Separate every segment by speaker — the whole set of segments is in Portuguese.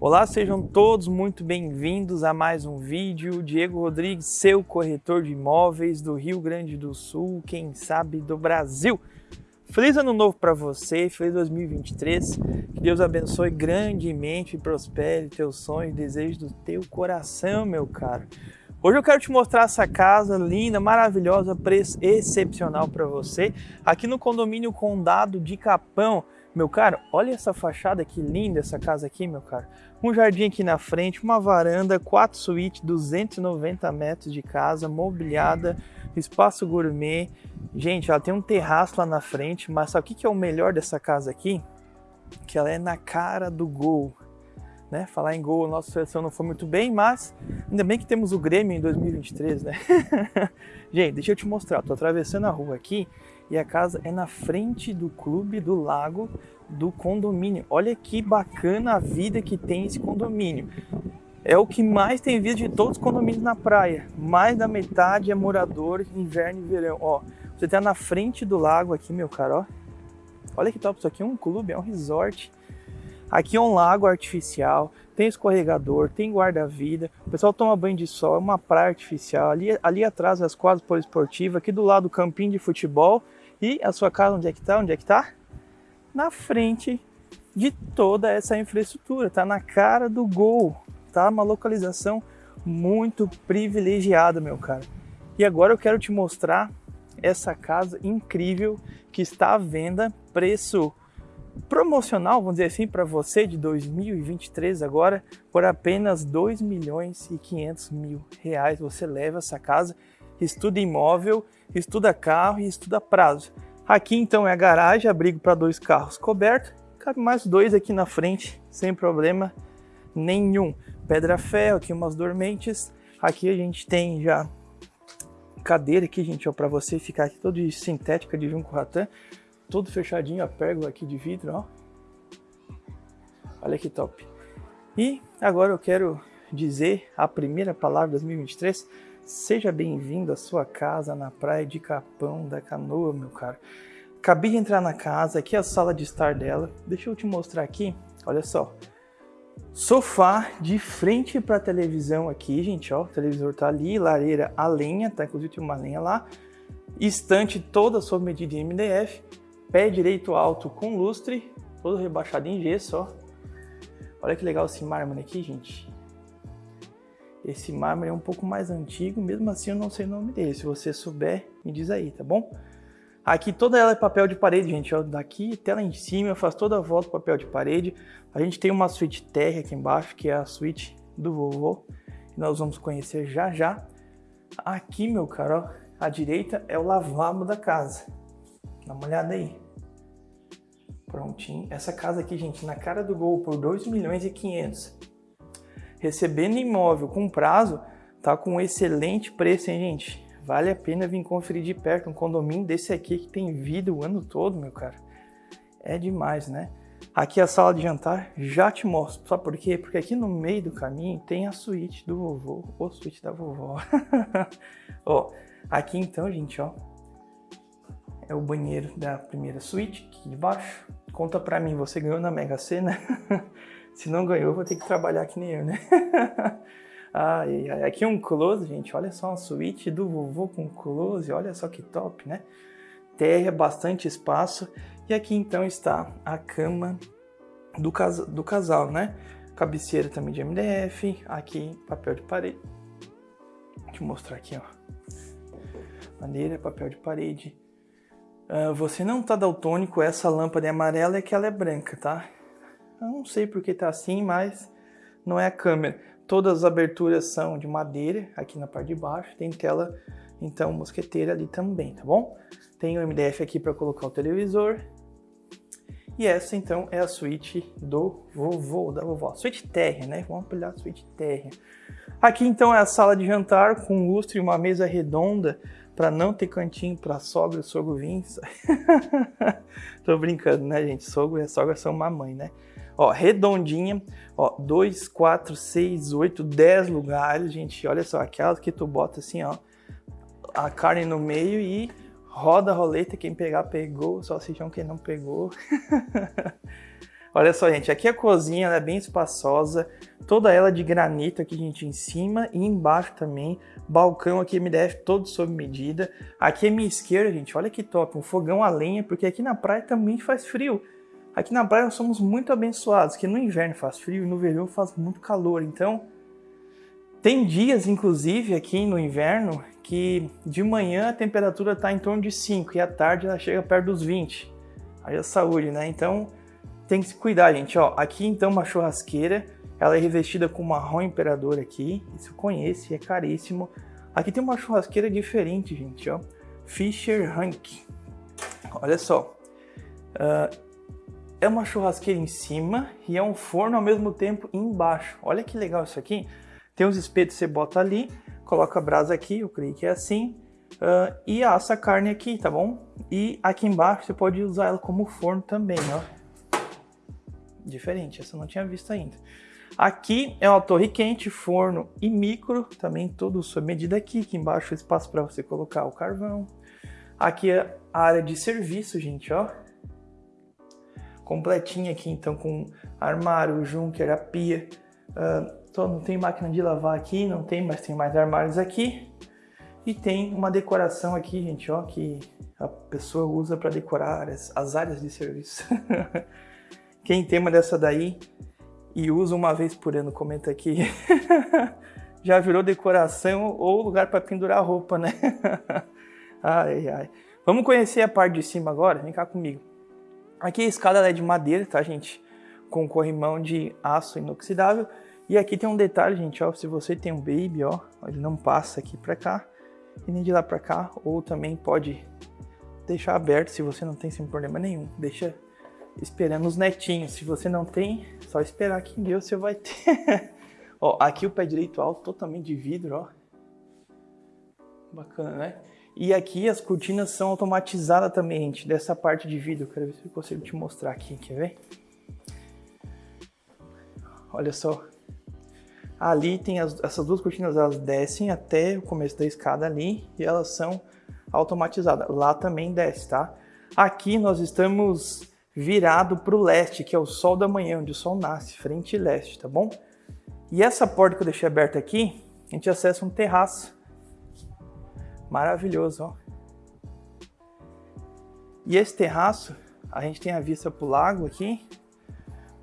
Speaker 1: Olá, sejam todos muito bem-vindos a mais um vídeo. Diego Rodrigues, seu corretor de imóveis do Rio Grande do Sul, quem sabe do Brasil. Feliz ano novo para você, feliz 2023. Que Deus abençoe grandemente e prospere teus sonhos e desejos do teu coração, meu caro. Hoje eu quero te mostrar essa casa linda, maravilhosa, preço excepcional para você, aqui no condomínio Condado de Capão. Meu caro, olha essa fachada que linda essa casa aqui, meu caro. Um jardim aqui na frente, uma varanda, quatro suítes, 290 metros de casa, mobiliada, espaço gourmet. Gente, ela tem um terraço lá na frente, mas sabe o que é o melhor dessa casa aqui? Que ela é na cara do gol. Né? Falar em gol, nossa seleção não foi muito bem, mas ainda bem que temos o Grêmio em 2023, né? Gente, deixa eu te mostrar. Tô atravessando a rua aqui e a casa é na frente do clube do lago do condomínio. Olha que bacana a vida que tem esse condomínio. É o que mais tem visto de todos os condomínios na praia. Mais da metade é morador inverno e verão. Ó, você tá na frente do lago aqui, meu caro, ó. Olha que top, isso aqui é um clube, é um resort. Aqui é um lago artificial, tem escorregador, tem guarda-vida, o pessoal toma banho de sol, é uma praia artificial. Ali, ali atrás as quadras poliesportivas, aqui do lado o campinho de futebol. E a sua casa onde é que tá? Onde é que tá? Na frente de toda essa infraestrutura, tá na cara do gol, tá? Uma localização muito privilegiada, meu cara. E agora eu quero te mostrar essa casa incrível que está à venda, preço promocional, vamos dizer assim, para você de 2023 agora, por apenas 2 milhões e 500 mil reais. Você leva essa casa, estuda imóvel, estuda carro e estuda prazo. Aqui então é a garagem, abrigo para dois carros coberto, cabe mais dois aqui na frente, sem problema nenhum. Pedra ferro, aqui umas dormentes. Aqui a gente tem já cadeira aqui, gente, ó, para você ficar aqui todo de sintética de junco ratã todo fechadinho a pérgola aqui de vidro, ó. Olha que top. E agora eu quero dizer a primeira palavra de 2023. Seja bem-vindo à sua casa na praia de Capão da Canoa, meu caro. Acabei de entrar na casa, aqui é a sala de estar dela. Deixa eu te mostrar aqui, olha só. Sofá de frente para a televisão aqui, gente, ó. O televisor tá ali, lareira a lenha, tá? Inclusive tem uma lenha lá. Estante toda sob medida em MDF Pé direito alto com lustre, todo rebaixado em gesso, ó. Olha que legal esse mármore aqui, gente. Esse mármore é um pouco mais antigo, mesmo assim eu não sei o nome dele. Se você souber, me diz aí, tá bom? Aqui toda ela é papel de parede, gente. Ó, daqui até lá em cima, eu faço toda a volta papel de parede. A gente tem uma suíte terra aqui embaixo, que é a suíte do vovô. Nós vamos conhecer já já. Aqui, meu caro, ó, à direita é o lavabo da casa. Dá uma olhada aí. Prontinho. Essa casa aqui, gente, na cara do gol por 2 milhões e 500. Recebendo imóvel com prazo, tá com um excelente preço, hein, gente? Vale a pena vir conferir de perto um condomínio desse aqui que tem vida o ano todo, meu cara. É demais, né? Aqui a sala de jantar, já te mostro. Sabe por quê? Porque aqui no meio do caminho tem a suíte do vovô, ou suíte da vovó. ó, aqui então, gente, ó, é o banheiro da primeira suíte, aqui de baixo. Conta pra mim, você ganhou na Mega Sena? Se não ganhou, vou ter que trabalhar que nem eu, né? ai, ai, aqui é um close, gente. Olha só uma suíte do vovô com close. Olha só que top, né? Terra, bastante espaço. E aqui então está a cama do, cas do casal, né? Cabeceira também de MDF. Aqui, papel de parede. Deixa eu mostrar aqui, ó. Maneira, papel de parede Uh, você não tá daltônico, essa lâmpada é amarela é que ela é branca, tá? Eu não sei porque tá assim, mas não é a câmera. Todas as aberturas são de madeira, aqui na parte de baixo. Tem tela, então, mosqueteira ali também, tá bom? Tem o MDF aqui para colocar o televisor. E essa, então, é a suíte do vovô, da vovó. Suíte térrea, né? Vamos apelidar suíte térrea. Aqui, então, é a sala de jantar com lustre e uma mesa redonda para não ter cantinho para sogra e sogro vir. Tô brincando, né, gente? Sogro e sogra são mamãe, né? Ó, redondinha, ó, 2, 4, 6, 8, 10 lugares, gente. Olha só, aquelas que tu bota assim, ó, a carne no meio e roda a roleta, quem pegar pegou, só se quem não pegou. Olha só, gente, aqui a cozinha é bem espaçosa, toda ela de granito aqui, gente, em cima e embaixo também. Balcão aqui MDF todo sob medida. Aqui é minha esquerda, gente, olha que top, um fogão a lenha, porque aqui na praia também faz frio. Aqui na praia nós somos muito abençoados, que no inverno faz frio e no verão faz muito calor. Então, tem dias, inclusive, aqui no inverno, que de manhã a temperatura está em torno de 5 e à tarde ela chega perto dos 20. Aí a saúde, né? Então, tem que se cuidar, gente. Ó, aqui então uma churrasqueira, ela é revestida com marrom imperador aqui. Isso eu conheço, é caríssimo. Aqui tem uma churrasqueira diferente, gente, ó. Fisher Hank. Olha só. Uh, é uma churrasqueira em cima e é um forno ao mesmo tempo embaixo. Olha que legal isso aqui. Tem os espetos que você bota ali, coloca a brasa aqui, eu creio que é assim, uh, e assa a carne aqui, tá bom? E aqui embaixo você pode usar ela como forno também, ó. Diferente, essa eu não tinha visto ainda. Aqui é uma torre quente, forno e micro, também tudo sob medida aqui. Aqui embaixo espaço para você colocar o carvão. Aqui é a área de serviço, gente, ó completinha aqui, então com armário, junker, a pia. Uh, não tem máquina de lavar aqui, não tem, mas tem mais armários aqui. E tem uma decoração aqui, gente, ó, que a pessoa usa para decorar as, as, áreas de serviço. Quem tem uma dessa daí e usa uma vez por ano, comenta aqui. Já virou decoração ou lugar para pendurar roupa, né? ai, ai. Vamos conhecer a parte de cima agora? Vem cá comigo. Aqui a escada é de madeira, tá, gente? Com corrimão de aço inoxidável. E aqui tem um detalhe, gente, ó, se você tem um baby, ó, ele não passa aqui pra cá e nem de lá pra cá, ou também pode deixar aberto se você não tem sem problema nenhum. Deixa esperando os netinhos. Se você não tem, só esperar que Deus você vai ter. ó, aqui o pé direito alto, totalmente de vidro, ó. Bacana, né? E aqui as cortinas são automatizadas também, gente, dessa parte de vidro. Quero ver se eu consigo te mostrar aqui, quer ver? Olha só. Ali tem as, essas duas cortinas, elas descem até o começo da escada ali e elas são automatizadas. Lá também desce, tá? Aqui nós estamos virado para o leste, que é o sol da manhã, onde o sol nasce, frente e leste, tá bom? E essa porta que eu deixei aberta aqui, a gente acessa um terraço Maravilhoso, ó. E esse terraço, a gente tem a vista para o lago aqui,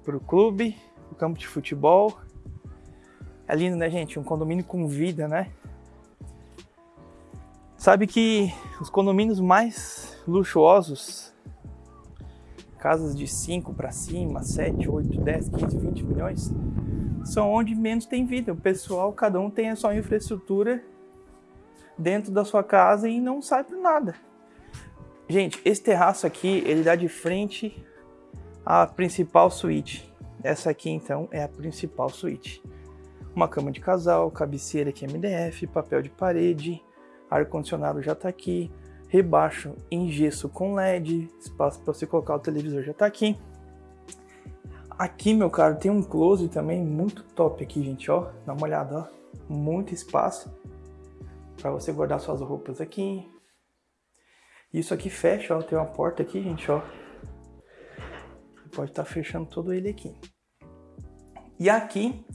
Speaker 1: para o clube, o campo de futebol. É lindo, né, gente? Um condomínio com vida, né? Sabe que os condomínios mais luxuosos, casas de 5 para cima, 7, 8, 10, 15, 20 milhões, são onde menos tem vida. O pessoal, cada um tem a sua infraestrutura dentro da sua casa e não sai por nada. Gente, esse terraço aqui, ele dá de frente à principal suíte. Essa aqui, então, é a principal suíte. Uma cama de casal, cabeceira aqui MDF, papel de parede, ar-condicionado já está aqui, rebaixo em gesso com LED, espaço para você colocar o televisor já está aqui. Aqui, meu caro, tem um close também muito top aqui, gente, ó. Dá uma olhada, ó. Muito espaço para você guardar suas roupas aqui. Isso aqui fecha, ó, tem uma porta aqui, gente, ó. Você pode estar tá fechando todo ele aqui. E aqui,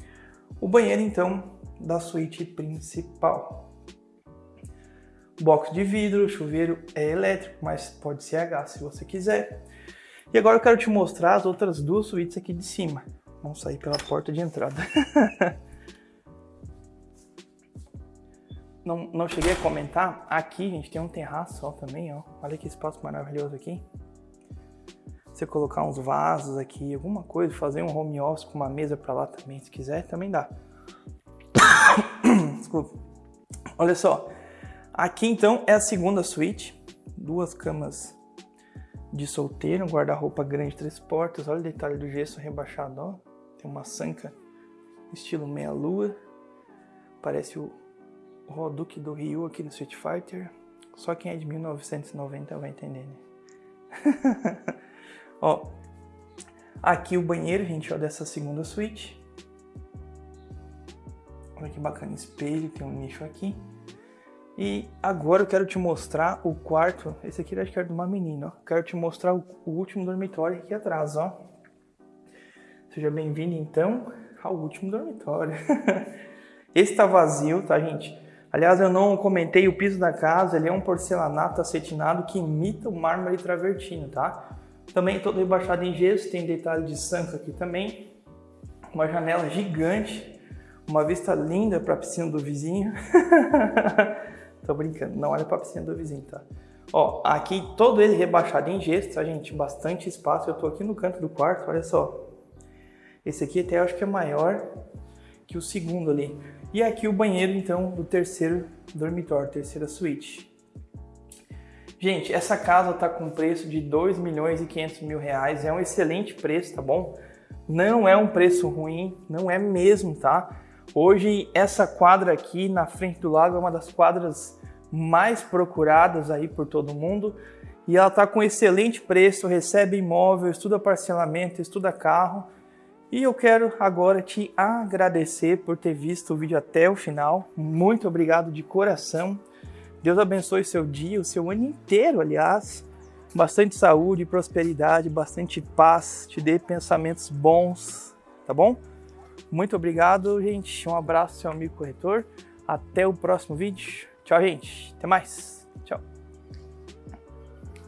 Speaker 1: o banheiro, então, da suíte principal. Box de vidro, chuveiro é elétrico, mas pode ser a gás se você quiser. E agora eu quero te mostrar as outras duas suítes aqui de cima. Vamos sair pela porta de entrada. não, não cheguei a comentar, aqui, gente, tem um terraço ó, também, ó. Olha que espaço maravilhoso aqui. Você colocar uns vasos aqui, alguma coisa, fazer um home office com uma mesa para lá também, se quiser, também dá. Desculpa. Olha só. Aqui, então, é a segunda suíte. Duas camas de solteiro, um guarda-roupa grande, três portas. Olha o detalhe do gesso rebaixado, ó. Tem uma sanca estilo meia-lua. Parece o Roduque do Ryu aqui no Street Fighter. Só quem é de 1990 vai entender, né? ó, aqui o banheiro, gente, ó, dessa segunda suíte. Olha que bacana, espelho, tem um nicho aqui. E agora eu quero te mostrar o quarto, esse aqui eu acho que era de uma menina, ó. Quero te mostrar o, o último dormitório aqui atrás, ó. Seja bem-vindo então ao último dormitório. Esse tá vazio, tá, gente? Aliás, eu não comentei o piso da casa, ele é um porcelanato acetinado que imita o mármore travertino, tá? Também todo rebaixado em gesso, tem detalhe de sanca aqui também. Uma janela gigante, uma vista linda para a piscina do vizinho. Tô brincando, não olha para a piscina do vizinho, tá? Ó, aqui todo ele rebaixado em gesso, tá, gente? Bastante espaço. Eu tô aqui no canto do quarto, olha só. Esse aqui até acho que é maior que o segundo ali. E aqui o banheiro, então, do terceiro dormitório, terceira suíte. Gente, essa casa tá com preço de 2 milhões e 500 mil reais. É um excelente preço, tá bom? Não é um preço ruim, não é mesmo, tá? Hoje, essa quadra aqui na frente do lago é uma das quadras mais procuradas aí por todo mundo. E ela tá com excelente preço, recebe imóvel, estuda parcelamento, estuda carro e eu quero agora te agradecer por ter visto o vídeo até o final. Muito obrigado de coração. Deus abençoe seu dia, o seu ano inteiro, aliás. Bastante saúde, prosperidade, bastante paz, te dê pensamentos bons, tá bom? Muito obrigado, gente. Um abraço, seu amigo corretor. Até o próximo vídeo. Tchau, gente. Até mais. Tchau.